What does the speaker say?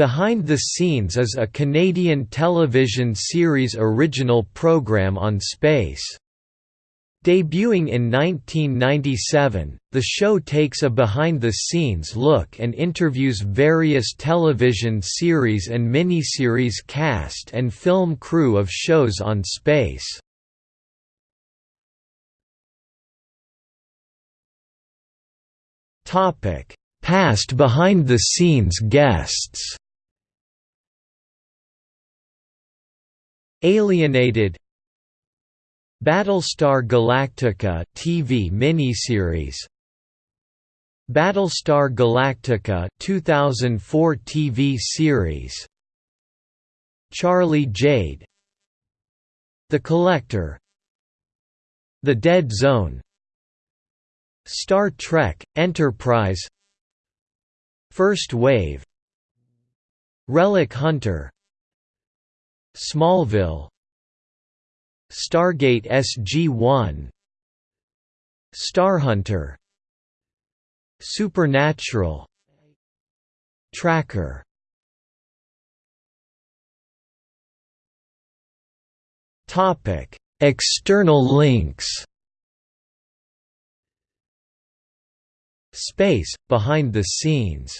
Behind the Scenes is a Canadian television series original program on space. Debuting in 1997, the show takes a behind-the-scenes look and interviews various television series and miniseries cast and film crew of shows on space. Past behind-the-scenes guests Alienated Battlestar Galactica TV miniseries. Battlestar Galactica 2004 TV series. Charlie Jade. The Collector. The Dead Zone. Star Trek Enterprise. First Wave. Relic Hunter Smallville Stargate SG-1 Starhunter Supernatural Tracker Topic: External links. Space behind the scenes